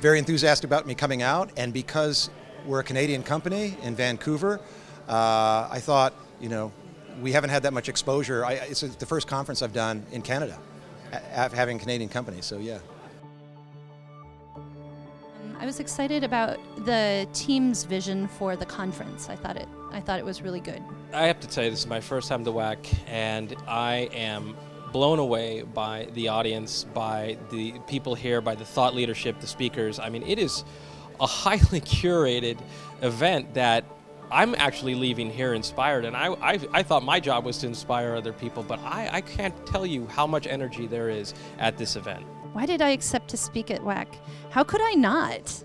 very enthusiastic about me coming out, and because we're a Canadian company in Vancouver, uh, I thought, you know, we haven't had that much exposure. I, it's the first conference I've done in Canada, having Canadian companies, so yeah. I was excited about the team's vision for the conference. I thought it I thought it was really good. I have to tell you, this is my first time to WAC, and I am blown away by the audience, by the people here, by the thought leadership, the speakers. I mean, it is a highly curated event that I'm actually leaving here inspired, and I, I, I, thought my job was to inspire other people, but I, I can't tell you how much energy there is at this event. Why did I accept to speak at WAC? How could I not?